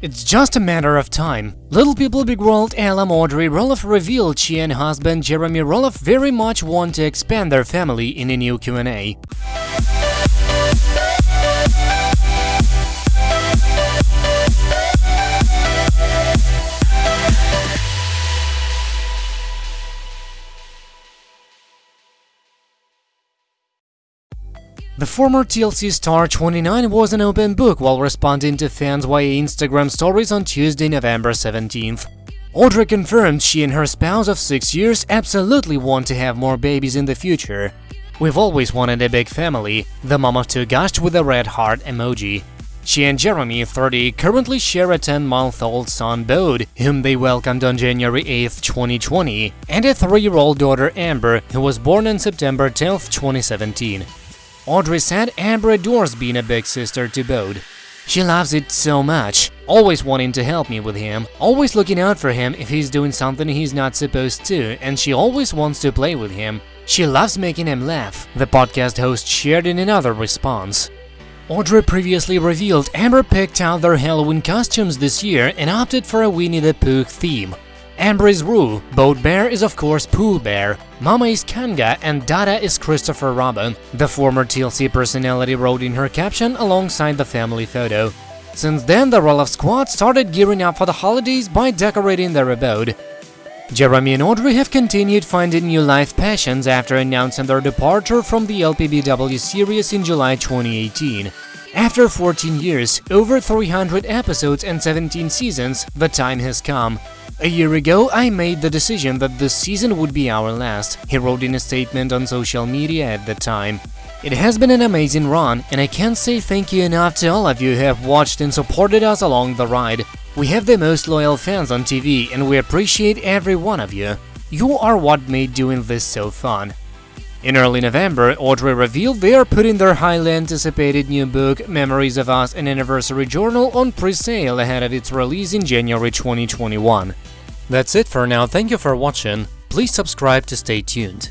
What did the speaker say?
It's just a matter of time. Little People Big World alum Audrey Roloff revealed she and husband Jeremy Roloff very much want to expand their family in a new Q&A. The former TLC star 29 was an open book while responding to fans via Instagram stories on Tuesday, November 17th. Audrey confirmed she and her spouse of 6 years absolutely want to have more babies in the future. We've always wanted a big family, the mom of two gushed with a red heart emoji. She and Jeremy, 30, currently share a 10-month-old son, Bode, whom they welcomed on January 8, 2020, and a 3-year-old daughter, Amber, who was born on September 10, 2017. Audrey said Amber adores being a big sister to Bode. She loves it so much, always wanting to help me with him, always looking out for him if he's doing something he's not supposed to, and she always wants to play with him. She loves making him laugh, the podcast host shared in another response. Audrey previously revealed Amber picked out their Halloween costumes this year and opted for a Winnie the Pooh theme. Amber is Roo, Bode Bear is of course Pooh Bear, Mama is Kanga, and Dada is Christopher Robin, the former TLC personality wrote in her caption alongside the family photo. Since then, the Roloff squad started gearing up for the holidays by decorating their abode. Jeremy and Audrey have continued finding new life passions after announcing their departure from the LPBW series in July 2018. After 14 years, over 300 episodes and 17 seasons, the time has come. A year ago, I made the decision that this season would be our last, he wrote in a statement on social media at the time. It has been an amazing run, and I can't say thank you enough to all of you who have watched and supported us along the ride. We have the most loyal fans on TV, and we appreciate every one of you. You are what made doing this so fun. In early November, Audrey revealed they are putting their highly anticipated new book, Memories of Us, an anniversary journal, on pre-sale ahead of its release in January 2021. That's it for now, thank you for watching, please subscribe to stay tuned.